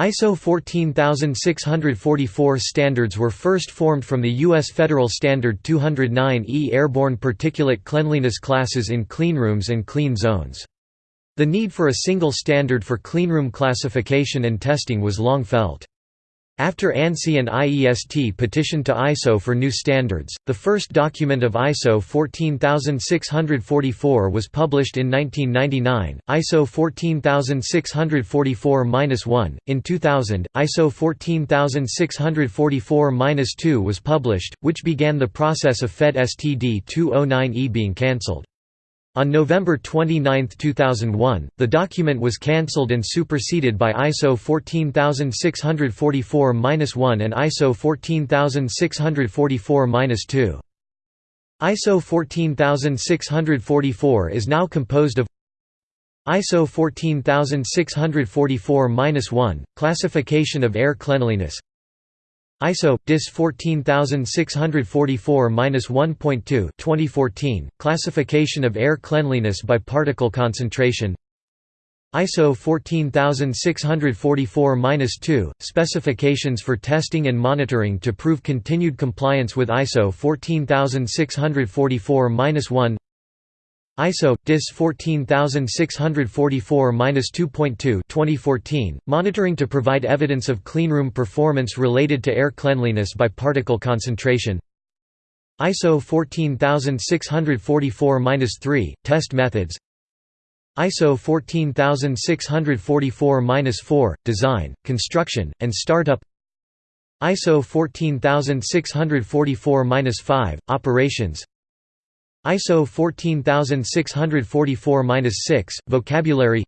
ISO 14644 standards were first formed from the U.S. Federal Standard 209E airborne particulate cleanliness classes in cleanrooms and clean zones. The need for a single standard for cleanroom classification and testing was long felt. After ANSI and IEST petitioned to ISO for new standards, the first document of ISO 14644 was published in 1999, ISO 14644-1. In 2000, ISO 14644-2 was published, which began the process of FED STD 209E being cancelled. On November 29, 2001, the document was cancelled and superseded by ISO 14644-1 and ISO 14644-2. ISO 14644 is now composed of ISO 14644-1, classification of air cleanliness ISO DIS 14644-1.2 2014 classification of air cleanliness by particle concentration. ISO 14644-2 specifications for testing and monitoring to prove continued compliance with ISO 14644-1 ISO DIS 14644-2.2 2014 monitoring to provide evidence of cleanroom performance related to air cleanliness by particle concentration. ISO 14644-3 test methods. ISO 14644-4 design construction and startup. ISO 14644-5 operations ISO 14644-6 vocabulary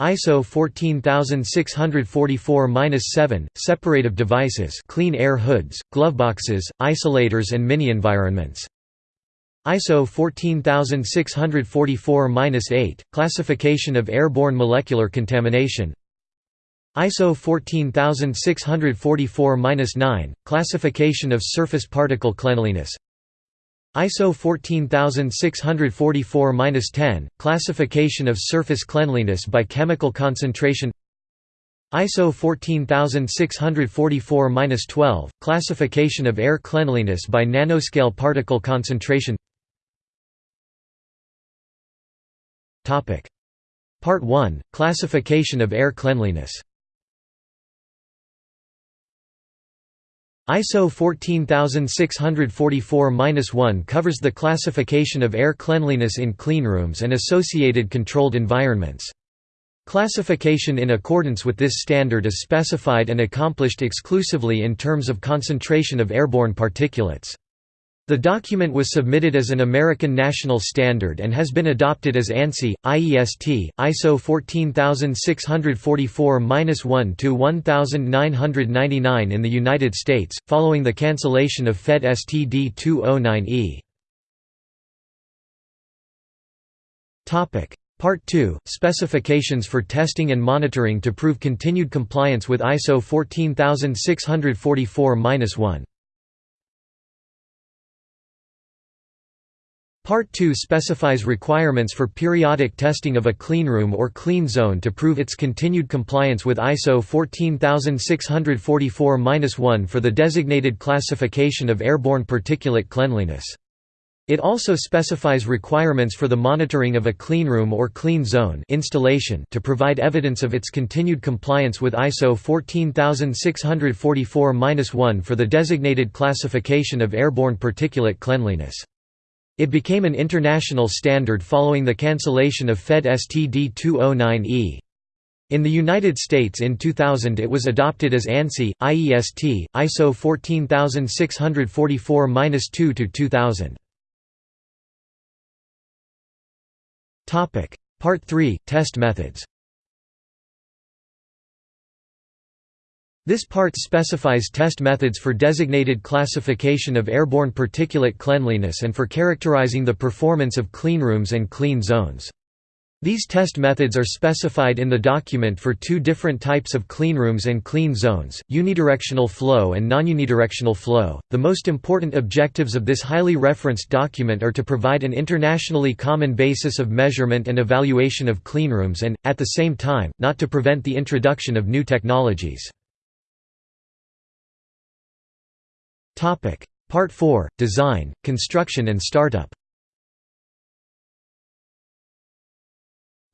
ISO 14644-7 separative devices clean air hoods gloveboxes isolators and mini environments ISO 14644-8 classification of airborne molecular contamination ISO 14644-9 classification of surface particle cleanliness ISO 14644-10, classification of surface cleanliness by chemical concentration. ISO 14644-12, classification of air cleanliness by nanoscale particle concentration. Part 1, Classification of air cleanliness ISO 14644-1 covers the classification of air cleanliness in cleanrooms and associated controlled environments. Classification in accordance with this standard is specified and accomplished exclusively in terms of concentration of airborne particulates. The document was submitted as an American national standard and has been adopted as ANSI, IEST, ISO 14644-1 to 1999 in the United States, following the cancellation of FED STD 209E. Part 2 – Specifications for testing and monitoring to prove continued compliance with ISO 14644-1 Part 2 specifies requirements for periodic testing of a cleanroom or clean zone to prove its continued compliance with ISO 14644-1 for the designated classification of airborne particulate cleanliness. It also specifies requirements for the monitoring of a cleanroom or clean zone installation to provide evidence of its continued compliance with ISO 14644-1 for the designated classification of airborne particulate cleanliness. It became an international standard following the cancellation of FED STD 209E. In the United States in 2000 it was adopted as ANSI, IEST, ISO 14644-2-2000. Part 3 – Test methods This part specifies test methods for designated classification of airborne particulate cleanliness and for characterizing the performance of cleanrooms and clean zones. These test methods are specified in the document for two different types of cleanrooms and clean zones, unidirectional flow and non-unidirectional flow. The most important objectives of this highly referenced document are to provide an internationally common basis of measurement and evaluation of cleanrooms and, at the same time, not to prevent the introduction of new technologies. Part 4 – Design, Construction and Startup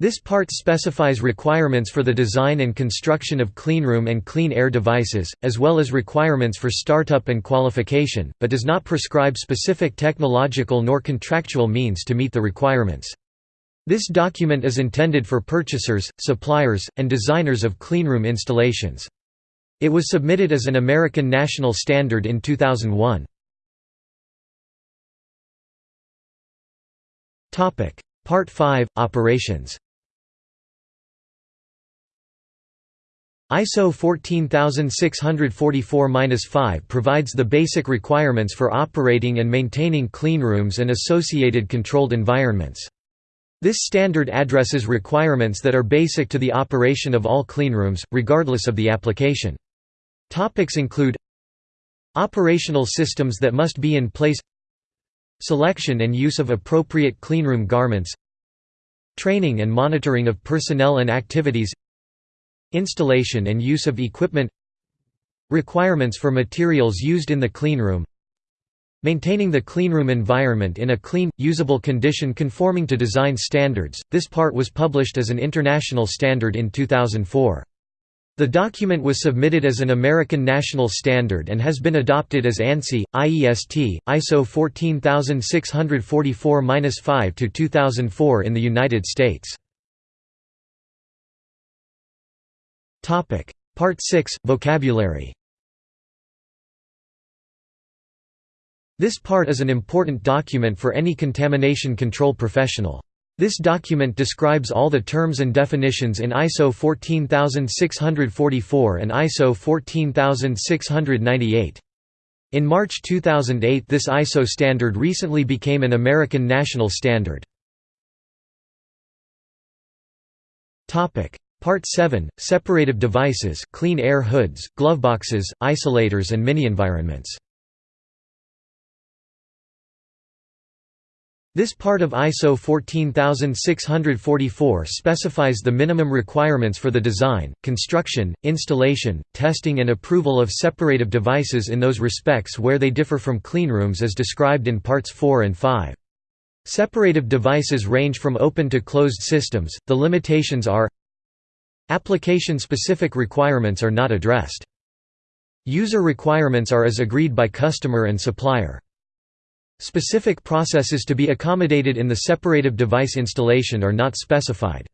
This part specifies requirements for the design and construction of cleanroom and clean air devices, as well as requirements for startup and qualification, but does not prescribe specific technological nor contractual means to meet the requirements. This document is intended for purchasers, suppliers, and designers of cleanroom installations. It was submitted as an American national standard in 2001. Part 5 – Operations ISO 14644-5 provides the basic requirements for operating and maintaining cleanrooms and associated controlled environments. This standard addresses requirements that are basic to the operation of all cleanrooms, regardless of the application. Topics include Operational systems that must be in place Selection and use of appropriate cleanroom garments Training and monitoring of personnel and activities Installation and use of equipment Requirements for materials used in the cleanroom Maintaining the cleanroom environment in a clean, usable condition conforming to design standards. This part was published as an international standard in 2004. The document was submitted as an American national standard and has been adopted as ANSI, IEST, ISO 14644-5 to 2004 in the United States. Topic: Part 6 Vocabulary. This part is an important document for any contamination control professional. This document describes all the terms and definitions in ISO 14644 and ISO 14698. In March 2008 this ISO standard recently became an American national standard. Part 7 – Separative devices, clean air hoods, gloveboxes, isolators and mini-environments. This part of ISO 14644 specifies the minimum requirements for the design, construction, installation, testing and approval of separative devices in those respects where they differ from cleanrooms as described in Parts 4 and 5. Separative devices range from open to closed systems, the limitations are Application-specific requirements are not addressed. User requirements are as agreed by customer and supplier. Specific processes to be accommodated in the separative device installation are not specified.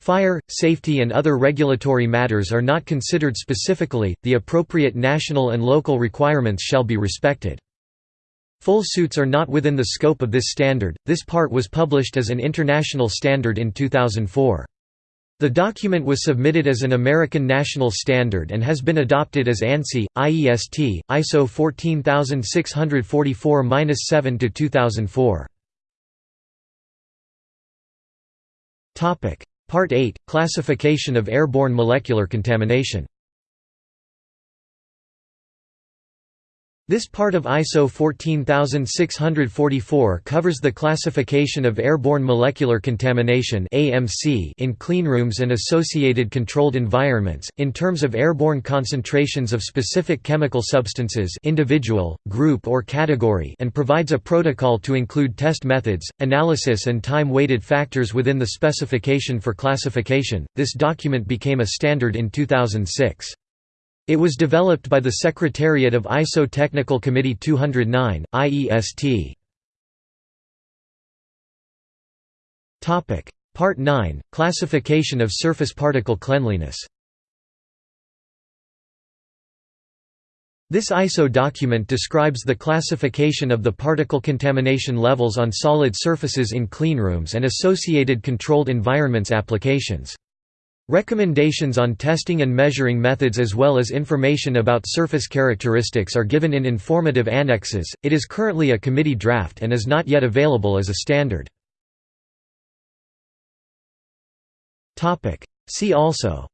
Fire, safety and other regulatory matters are not considered specifically, the appropriate national and local requirements shall be respected. Full suits are not within the scope of this standard, this part was published as an international standard in 2004. The document was submitted as an American national standard and has been adopted as ANSI, IEST, ISO 14644-7 to 2004. Topic: Part 8: Classification of airborne molecular contamination. This part of ISO 14644 covers the classification of airborne molecular contamination (AMC) in cleanrooms and associated controlled environments, in terms of airborne concentrations of specific chemical substances individual, group or category and provides a protocol to include test methods, analysis and time-weighted factors within the specification for classification. This document became a standard in 2006. It was developed by the Secretariat of ISO Technical Committee 209, IEST. Part 9 – Classification of surface particle cleanliness This ISO document describes the classification of the particle contamination levels on solid surfaces in cleanrooms and associated controlled environments applications. Recommendations on testing and measuring methods as well as information about surface characteristics are given in informative annexes. It is currently a committee draft and is not yet available as a standard. Topic: See also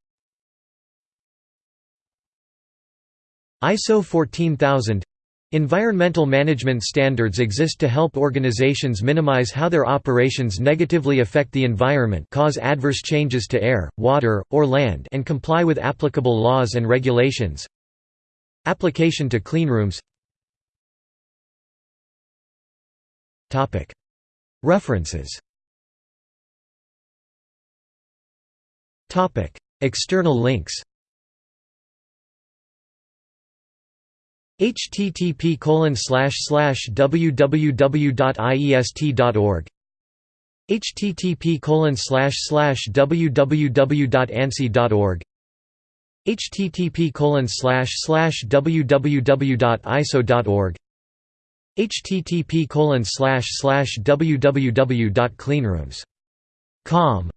ISO 14000 Environmental management standards exist to help organizations minimize how their operations negatively affect the environment cause adverse changes to air, water, or land and comply with applicable laws and regulations. Application to cleanrooms References. External links http www.iest.org http www.ansi.org http www.iso.org http www.cleanrooms.com